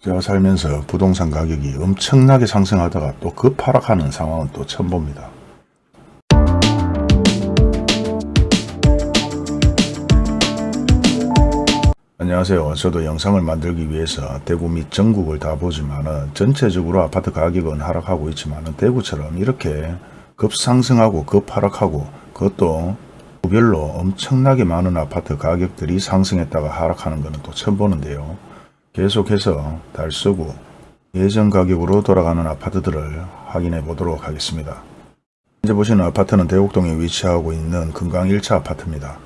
제가 살면서 부동산 가격이 엄청나게 상승하다가 또 급하락하는 상황은 또 처음 봅니다. 안녕하세요. 저도 영상을 만들기 위해서 대구 및 전국을 다 보지만 은 전체적으로 아파트 가격은 하락하고 있지만 은 대구처럼 이렇게 급상승하고 급하락하고 그것도 구별로 엄청나게 많은 아파트 가격들이 상승했다가 하락하는 것은 또 처음 보는데요. 계속해서 달서구 예전 가격으로 돌아가는 아파트들을 확인해 보도록 하겠습니다. 현재 보시는 아파트는 대곡동에 위치하고 있는 금강 1차 아파트입니다.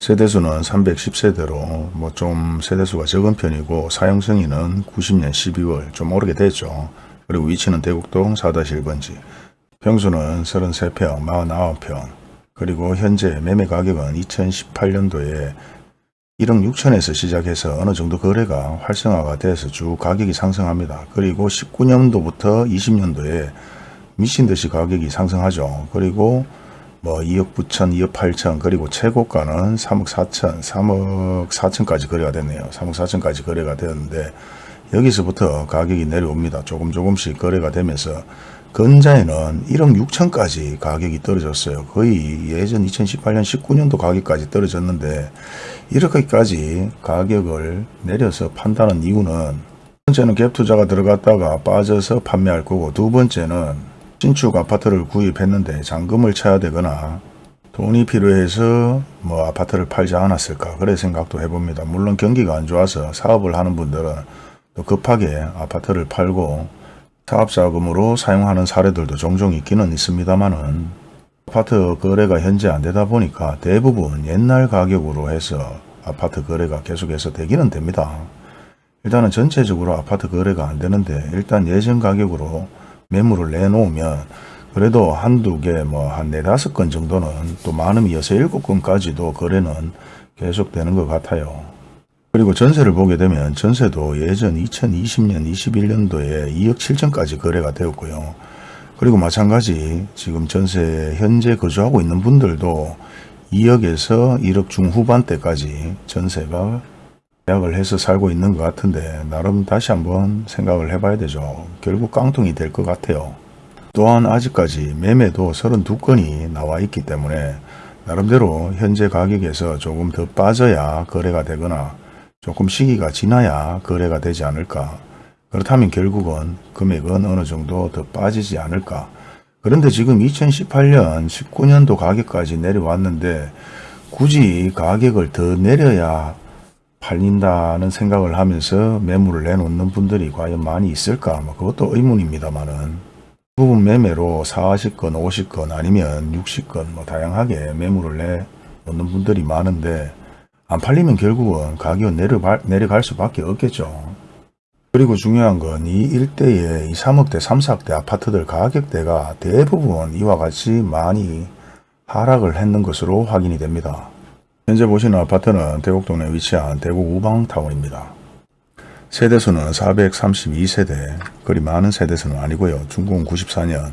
세대수는 310세대로 뭐 좀 세대수가 적은 편이고 사용승인은 90년 12월 좀 오르게 됐죠. 그리고 위치는 대곡동 4-1번지 평수는 33평 49평 그리고 현재 매매 가격은 2018년도에 1억 6천에서 시작해서 어느 정도 거래가 활성화가 돼서 쭉 가격이 상승합니다. 그리고 19년도부터 20년도에 미친 듯이 가격이 상승하죠. 그리고 뭐 2억 9천, 2억 8천 그리고 최고가는 3억 4천, 3억 4천까지 거래가 됐네요. 3억 4천까지 거래가 되었는데 여기서부터 가격이 내려옵니다. 조금 조금씩 거래가 되면서 근자에는 1억 6천까지 가격이 떨어졌어요. 거의 예전 2018년 19년도 가격까지 떨어졌는데 이렇게까지 가격을 내려서 판다는 이유는 첫 번째는 갭 투자가 들어갔다가 빠져서 판매할 거고 두 번째는 신축 아파트를 구입했는데 잔금을 쳐야 되거나 돈이 필요해서 뭐 아파트를 팔지 않았을까 그래 생각도 해봅니다. 물론 경기가 안 좋아서 사업을 하는 분들은 또 급하게 아파트를 팔고 사업 자금으로 사용하는 사례들도 종종 있기는 있습니다만은 아파트 거래가 현재 안 되다 보니까 대부분 옛날 가격으로 해서 아파트 거래가 계속해서 되기는 됩니다. 일단은 전체적으로 아파트 거래가 안 되는데 일단 예전 가격으로 매물을 내놓으면 그래도 한두 개 뭐 한 네다섯 건 정도는 또 많으면 여섯 일곱 건까지도 거래는 계속되는 것 같아요. 그리고 전세를 보게 되면 전세도 예전 2020년 21년도에 2억 7천까지 거래가 되었고요. 그리고 마찬가지 지금 전세 현재 거주하고 있는 분들도 2억에서 1억 중후반대까지 전세가 계약을 해서 살고 있는 것 같은데 나름 다시 한번 생각을 해봐야 되죠. 결국 깡통이 될 것 같아요. 또한 아직까지 매매도 32건이 나와 있기 때문에 나름대로 현재 가격에서 조금 더 빠져야 거래가 되거나 조금 시기가 지나야 거래가 되지 않을까. 그렇다면 결국은 금액은 어느 정도 더 빠지지 않을까. 그런데 지금 2018년 19년도 가격까지 내려왔는데 굳이 가격을 더 내려야 팔린다는 생각을 하면서 매물을 내놓는 분들이 과연 많이 있을까? 뭐 그것도 의문입니다만은 부분 매매로 40건, 50건 아니면 60건 뭐 다양하게 매물을 내놓는 분들이 많은데 안 팔리면 결국은 내려갈, 내려갈 수밖에 없겠죠. 그리고 중요한 건 이 일대의 이 3억대, 3, 4억대 아파트들 가격대가 대부분 이와 같이 많이 하락을 했는 것으로 확인이 됩니다. 현재 보시는 아파트는 대곡동에 위치한 대구 우방타운입니다. 세대수는 432세대, 그리 많은 세대수는 아니고요. 중공 94년,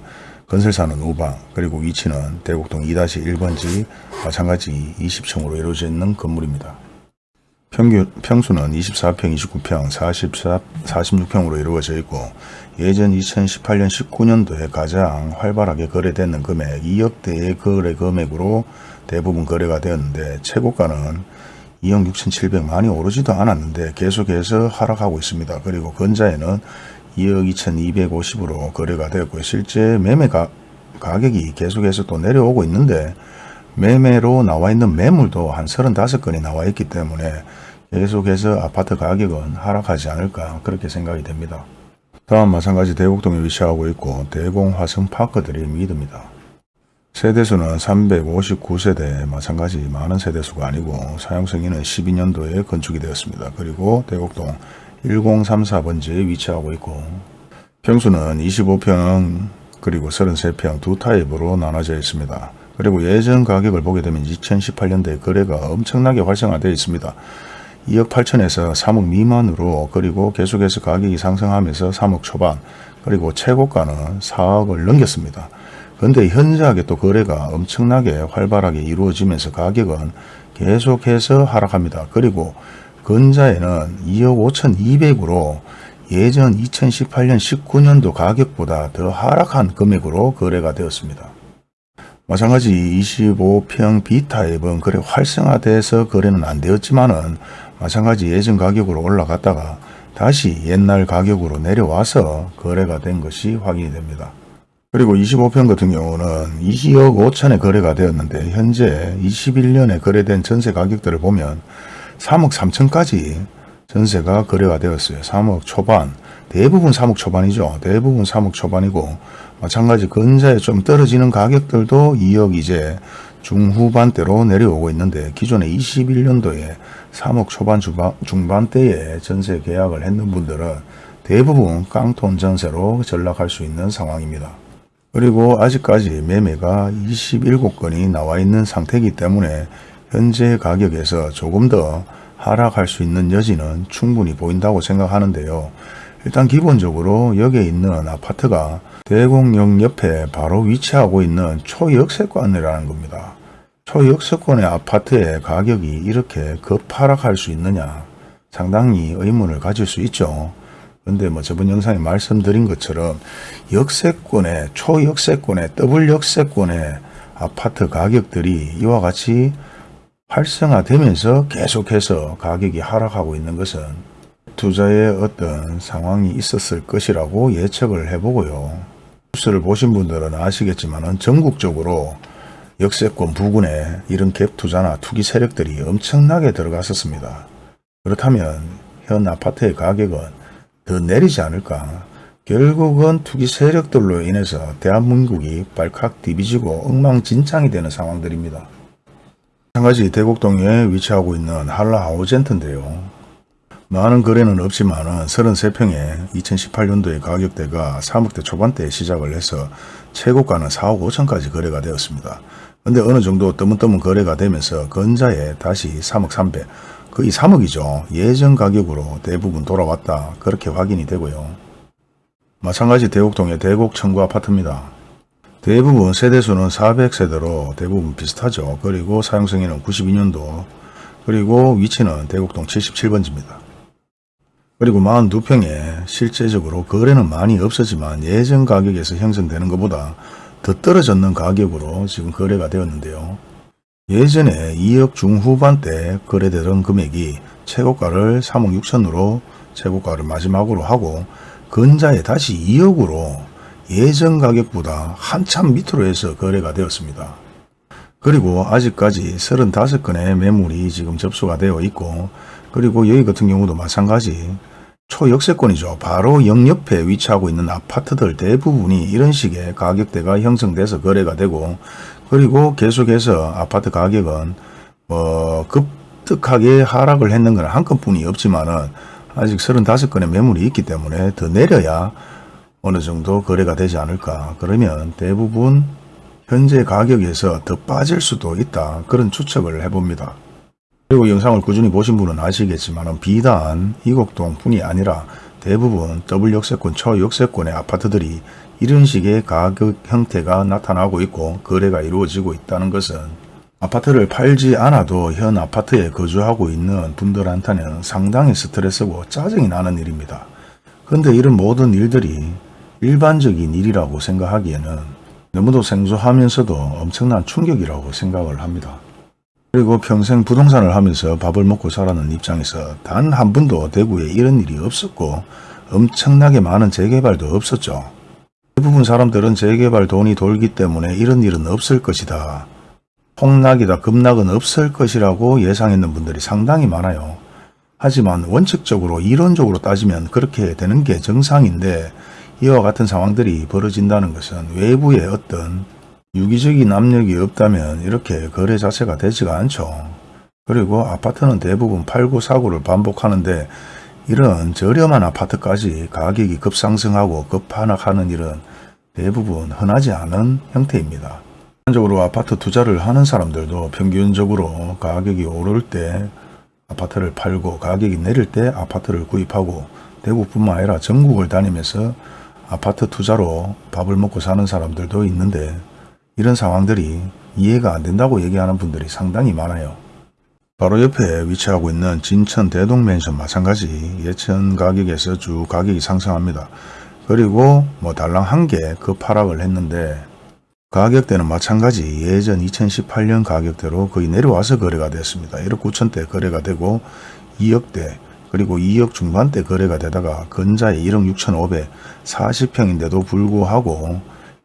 건설사는 우방, 그리고 위치는 대곡동 2-1번지 마찬가지 20층으로 이루어져 있는 건물입니다. 평균, 평수는 24평, 29평, 44, 46평으로 이루어져 있고 예전 2018년 19년도에 가장 활발하게 거래되는 금액 2억대의 거래 금액으로 대부분 거래가 되었는데 최고가는 2억 6,700 많이 오르지도 않았는데 계속해서 하락하고 있습니다. 그리고 근자에는 2억 2,250으로 거래가 되었고요. 실제 매매 가, 가격이 계속해서 또 내려오고 있는데 매매로 나와 있는 매물도 한 35건이 나와 있기 때문에 계속해서 아파트 가격은 하락하지 않을까 그렇게 생각이 됩니다. 다음 마찬가지 대곡동에 위치하고 있고 대공 화성파크들이 믿습니다. 세대수는 359세대 마찬가지 많은 세대수가 아니고 사용승인은 12년도에 건축이 되었습니다. 그리고 대곡동 1034번지에 위치하고 있고 평수는 25평 그리고 33평 두 타입으로 나눠져 있습니다. 그리고 예전 가격을 보게 되면 2018년도에 거래가 엄청나게 활성화되어 있습니다. 2억 8천에서 3억 미만으로 그리고 계속해서 가격이 상승하면서 3억 초반 그리고 최고가는 4억을 넘겼습니다. 그런데 현저하게 또 거래가 엄청나게 활발하게 이루어지면서 가격은 계속해서 하락합니다. 그리고 근자에는 2억 5천 2백으로 예전 2018년 19년도 가격보다 더 하락한 금액으로 거래가 되었습니다. 마찬가지 25평 B타입은 거래 활성화돼서 거래는 안 되었지만은 마찬가지 예전 가격으로 올라갔다가 다시 옛날 가격으로 내려와서 거래가 된 것이 확인이 됩니다. 그리고 25평 같은 경우는 2억 5천에 거래가 되었는데 현재 21년에 거래된 전세 가격들을 보면 3억 3천까지 전세가 거래가 되었어요. 3억 초반. 대부분 3억 초반이죠. 대부분 3억 초반이고 마찬가지 근자에 좀 떨어지는 가격들도 2억 이제 중후반대로 내려오고 있는데 기존에 21년도에 3억 초반 중반, 중반대에 전세 계약을 했는 분들은 대부분 깡통 전세로 전락할 수 있는 상황입니다. 그리고 아직까지 매매가 27건이 나와 있는 상태이기 때문에 현재 가격에서 조금 더 하락할 수 있는 여지는 충분히 보인다고 생각하는데요. 일단 기본적으로 여기에 있는 아파트가 대공역 옆에 바로 위치하고 있는 초역세권이라는 겁니다. 초역세권의 아파트의 가격이 이렇게 급하락할 수 있느냐 상당히 의문을 가질 수 있죠. 근데 뭐 저번 영상에 말씀드린 것처럼 역세권의 초역세권의 더블 역세권의 아파트 가격들이 이와 같이 활성화되면서 계속해서 가격이 하락하고 있는 것은 투자의 어떤 상황이 있었을 것이라고 예측을 해보고요. 뉴스를 보신 분들은 아시겠지만 전국적으로 역세권 부근에 이런 갭 투자나 투기 세력들이 엄청나게 들어갔었습니다. 그렇다면 현 아파트의 가격은 더 내리지 않을까? 결국은 투기 세력들로 인해서 대한민국이 발칵 뒤비지고 엉망진창이 되는 상황들입니다. 마찬가지 대곡동에 위치하고 있는 한라 하우젠트인데요. 많은 거래는 없지만 33평에 2018년도의 가격대가 3억대 초반대에 시작을 해서 최고가는 4억 5천까지 거래가 되었습니다. 근데 어느 정도 뜨문뜨문 거래가 되면서 건자에 다시 3억 3백, 거의 3억이죠. 예전 가격으로 대부분 돌아왔다. 그렇게 확인이 되고요. 마찬가지 대곡동의 대곡 청구 아파트입니다. 대부분 세대수는 400세대로 대부분 비슷하죠. 그리고 사용승인은 92년도 그리고 위치는 대곡동 77번지입니다. 그리고 42평에 실제적으로 거래는 많이 없었지만 예전 가격에서 형성되는 것보다 더 떨어졌는 가격으로 지금 거래가 되었는데요. 예전에 2억 중후반대 거래되던 금액이 최고가를 3억 6천으로 최고가를 마지막으로 하고 근자에 다시 2억으로 예전 가격보다 한참 밑으로 해서 거래가 되었습니다. 그리고 아직까지 35건의 매물이 지금 접수가 되어 있고 그리고 여기 같은 경우도 마찬가지 초역세권이죠. 바로 영옆에 위치하고 있는 아파트들 대부분이 이런 식의 가격대가 형성돼서 거래가 되고 그리고 계속해서 아파트 가격은 뭐 급격하게 하락을 했는 건 한 건뿐이 없지만은 아직 35건의 매물이 있기 때문에 더 내려야 어느 정도 거래가 되지 않을까. 그러면 대부분 현재 가격에서 더 빠질 수도 있다. 그런 추측을 해봅니다. 그리고 영상을 꾸준히 보신 분은 아시겠지만 비단 이곡동 뿐이 아니라 대부분 더블 역세권, 초역세권의 아파트들이 이런 식의 가격 형태가 나타나고 있고 거래가 이루어지고 있다는 것은 아파트를 팔지 않아도 현 아파트에 거주하고 있는 분들한테는 상당히 스트레스고 짜증이 나는 일입니다. 그런데 이런 모든 일들이 일반적인 일이라고 생각하기에는 너무도 생소하면서도 엄청난 충격이라고 생각을 합니다. 그리고 평생 부동산을 하면서 밥을 먹고 살아는 입장에서 단 한 번도 대구에 이런 일이 없었고 엄청나게 많은 재개발도 없었죠. 대부분 사람들은 재개발 돈이 돌기 때문에 이런 일은 없을 것이다. 폭락이다 급락은 없을 것이라고 예상했는 분들이 상당히 많아요. 하지만 원칙적으로 이론적으로 따지면 그렇게 되는 게 정상인데 이와 같은 상황들이 벌어진다는 것은 외부의 어떤 유기적인 압력이 없다면 이렇게 거래 자체가 되지가 않죠. 그리고 아파트는 대부분 팔고 사고를 반복하는데 이런 저렴한 아파트까지 가격이 급상승하고 급하락하는 일은 대부분 흔하지 않은 형태입니다. 일반적으로 아파트 투자를 하는 사람들도 평균적으로 가격이 오를 때 아파트를 팔고 가격이 내릴 때 아파트를 구입하고 대구뿐만 아니라 전국을 다니면서 아파트 투자로 밥을 먹고 사는 사람들도 있는데 이런 상황들이 이해가 안 된다고 얘기하는 분들이 상당히 많아요. 바로 옆에 위치하고 있는 진천 대동맨션 마찬가지 예천 가격에서 쭉 가격이 상승합니다. 그리고 뭐 달랑 한 개 급하락을 했는데 가격대는 마찬가지 예전 2018년 가격대로 거의 내려와서 거래가 됐습니다. 1억 9천대 거래가 되고 2억대 그리고 2억 중반대 거래가 되다가 근자에 1억 6천5백 40평인데도 불구하고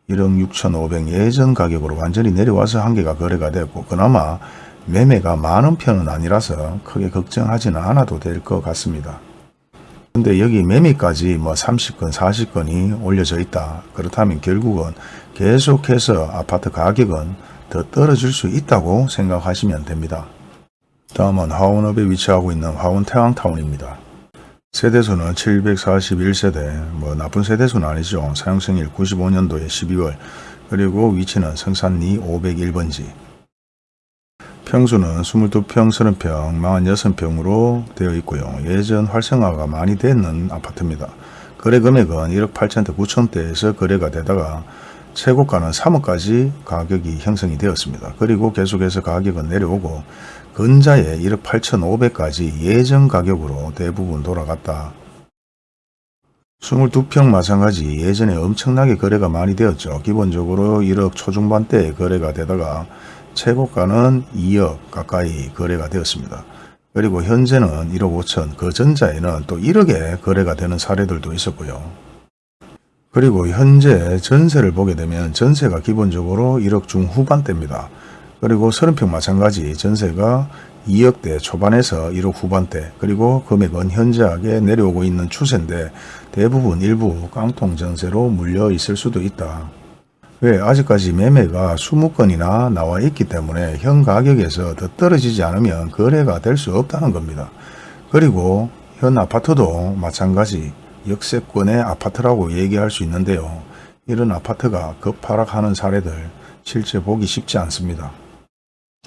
1억 6천5백 예전 가격으로 완전히 내려와서 한 개가 거래가 됐고 그나마 매매가 많은 편은 아니라서 크게 걱정하지는 않아도 될 것 같습니다. 근데 여기 매매까지 뭐 30건, 40건이 올려져 있다. 그렇다면 결국은 계속해서 아파트 가격은 더 떨어질 수 있다고 생각하시면 됩니다. 다음은 화원읍에 위치하고 있는 화원 태왕타운입니다. 세대수는 741세대, 뭐 나쁜 세대수는 아니죠. 사용생일 95년도에 12월, 그리고 위치는 성산리 501번지. 평수는 22평, 30평, 46평으로 되어 있고요. 예전 활성화가 많이 되는 아파트입니다. 거래 금액은 1억 8천대, 9천대에서 거래가 되다가 최고가는 3억까지 가격이 형성이 되었습니다. 그리고 계속해서 가격은 내려오고 근자에 1억 8천5백까지 예전 가격으로 대부분 돌아갔다. 22평 마찬가지 예전에 엄청나게 거래가 많이 되었죠. 기본적으로 1억 초중반대에 거래가 되다가 최고가는 2억 가까이 거래가 되었습니다. 그리고 현재는 1억 5천, 그 전자에는 또 1억에 거래가 되는 사례들도 있었고요. 그리고 현재 전세를 보게 되면 전세가 기본적으로 1억 중후반대입니다. 그리고 30평 마찬가지 전세가 2억대 초반에서 1억 후반대 그리고 금액은 현저하게 내려오고 있는 추세인데 대부분 일부 깡통 전세로 물려 있을 수도 있다. 왜 아직까지 매매가 20건이나 나와 있기 때문에 현 가격에서 더 떨어지지 않으면 거래가 될 수 없다는 겁니다. 그리고 현 아파트도 마찬가지 역세권의 아파트라고 얘기할 수 있는데요. 이런 아파트가 급하락하는 사례들 실제 보기 쉽지 않습니다.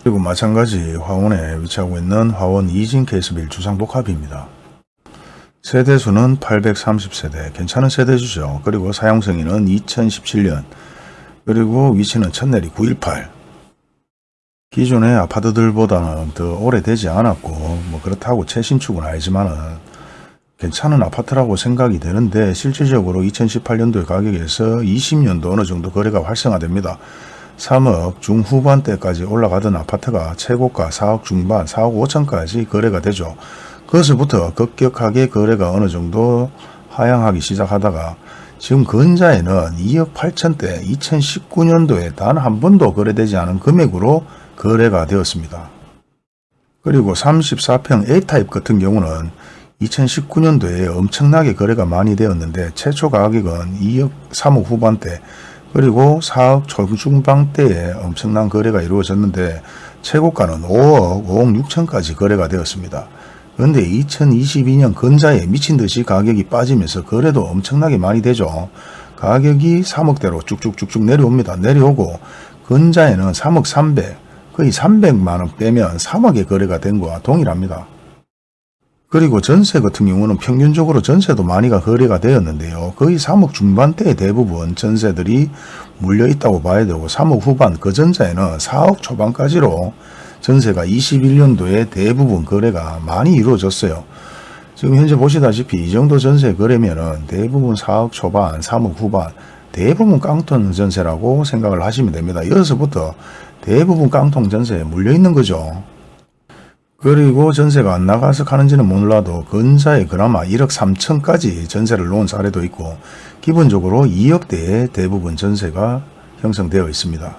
그리고 마찬가지 화원에 위치하고 있는 화원 이진 케이스빌 주상복합입니다. 세대수는 830세대, 괜찮은 세대주죠. 그리고 사용승인은 2017년, 그리고 위치는 천내리 918. 기존의 아파트들보다는 더 오래되지 않았고 뭐 그렇다고 최신축은 아니지만은 괜찮은 아파트라고 생각이 되는데 실질적으로 2018년도의 가격에서 20년도 어느 정도 거래가 활성화됩니다. 3억 중후반대까지 올라가던 아파트가 최고가 4억 중반, 4억 5천까지 거래가 되죠. 그것부터 급격하게 거래가 어느 정도 하향하기 시작하다가 지금 근자에는 2억 8천대 2019년도에 단 한 번도 거래되지 않은 금액으로 거래가 되었습니다. 그리고 34평 A타입 같은 경우는 2019년도에 엄청나게 거래가 많이 되었는데 최초 가격은 2억 3억 후반대 그리고 4억 초중반대에 엄청난 거래가 이루어졌는데 최고가는 5억 5억 6천까지 거래가 되었습니다. 그런데 2022년 근자에 미친 듯이 가격이 빠지면서 거래도 엄청나게 많이 되죠. 가격이 3억대로 쭉쭉쭉쭉 내려옵니다. 내려오고 근자에는 3억 300, 거의 300만원 빼면 3억의 거래가 된 거와 동일합니다. 그리고 전세 같은 경우는 평균적으로 전세도 많이가 거래가 되었는데요. 거의 3억 중반대에 대부분 전세들이 물려 있다고 봐야 되고 3억 후반 그 전자에는 4억 초반까지로 전세가 21년도에 대부분 거래가 많이 이루어졌어요. 지금 현재 보시다시피 이 정도 전세 거래면은 대부분 4억 초반, 3억 후반, 대부분 깡통 전세라고 생각을 하시면 됩니다. 여기서부터 대부분 깡통 전세에 물려 있는 거죠. 그리고 전세가 안 나가서 가는지는 몰라도 근사에 그나마 1억 3천까지 전세를 놓은 사례도 있고 기본적으로 2억대에 대부분 전세가 형성되어 있습니다.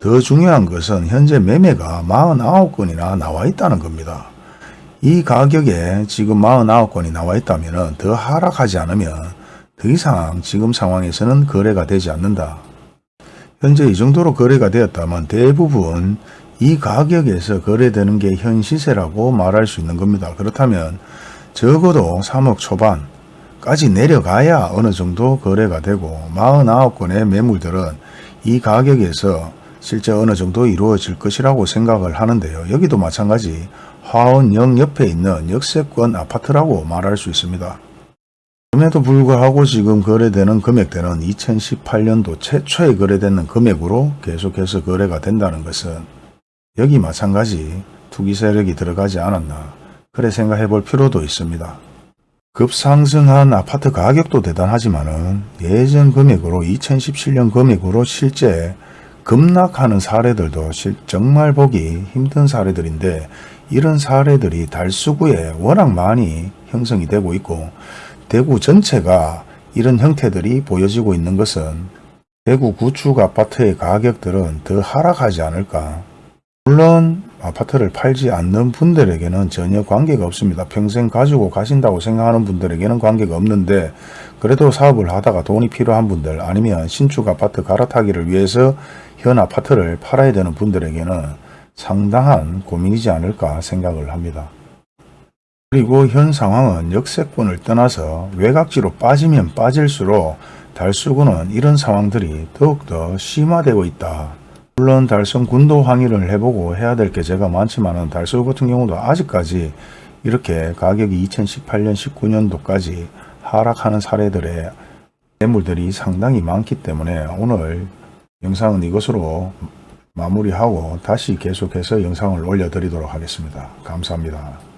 더 중요한 것은 현재 매매가 49건이나 나와 있다는 겁니다. 이 가격에 지금 49건이 나와 있다면 더 하락하지 않으면 더 이상 지금 상황에서는 거래가 되지 않는다. 현재 이 정도로 거래가 되었다면 대부분 이 가격에서 거래되는 게 현 시세라고 말할 수 있는 겁니다. 그렇다면 적어도 3억 초반까지 내려가야 어느 정도 거래가 되고 49건의 매물들은 이 가격에서 실제 어느 정도 이루어질 것이라고 생각을 하는데요. 여기도 마찬가지 화원역 옆에 있는 역세권 아파트라고 말할 수 있습니다. 그럼에도 불구하고 지금 거래되는 금액대는 2018년도 최초에 거래되는 금액으로 계속해서 거래가 된다는 것은 여기 마찬가지 투기 세력이 들어가지 않았나 그래 생각해 볼 필요도 있습니다. 급상승한 아파트 가격도 대단하지만 은 예전 금액으로 2017년 금액으로 실제 급락하는 사례들도 실- 정말 보기 힘든 사례들인데 이런 사례들이 달수구에 워낙 많이 형성이 되고 있고 대구 전체가 이런 형태들이 보여지고 있는 것은 대구 구축 아파트의 가격들은 더 하락하지 않을까. 물론 아파트를 팔지 않는 분들에게는 전혀 관계가 없습니다. 평생 가지고 가신다고 생각하는 분들에게는 관계가 없는데 그래도 사업을 하다가 돈이 필요한 분들 아니면 신축 아파트 갈아타기를 위해서 현 아파트를 팔아야 되는 분들에게는 상당한 고민이지 않을까 생각을 합니다. 그리고 현 상황은 역세권을 떠나서 외곽지로 빠지면 빠질수록 달수구는 이런 상황들이 더욱더 심화되고 있다. 물론 달성 군도 항의를 해보고 해야 될 게 제가 많지만은 달성 같은 경우도 아직까지 이렇게 가격이 2018년 19년도까지 하락하는 사례들의 매물들이 상당히 많기 때문에 오늘 영상은 이것으로 마무리하고 다시 계속해서 영상을 올려드리도록 하겠습니다. 감사합니다.